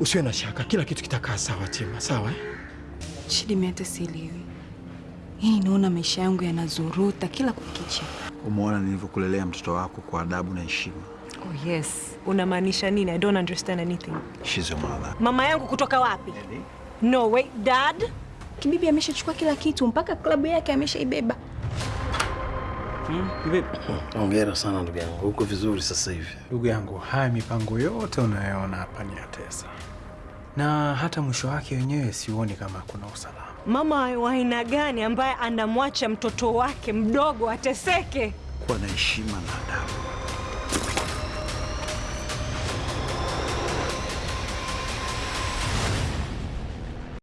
Usiwe na shaka, kila kitu kitakaa sawa Tima, sawa eh? Shida mimi hata sielewi. hii. naona maisha yangu yanazuruta kila kukicha. Umeona nilivyokulelea mtoto wako kwa adabu na heshima. Oh yes. Unamaanisha nini? I don't understand anything. She's your mother. Mama yangu kutoka wapi? No, way, dad? Kibibi ameshachukua kila kitu mpaka klabu yake ameshaibeba. Hongera sana ndugu yangu, uko vizuri sasa hivi. Ndugu yangu, haya mipango yote unayoona hapa ni ya Tesa, na hata mwisho wake wenyewe siuoni kama kuna usalama. Mama wa aina gani ambaye anamwacha mtoto wake mdogo ateseke? Kuwa na heshima na adabu.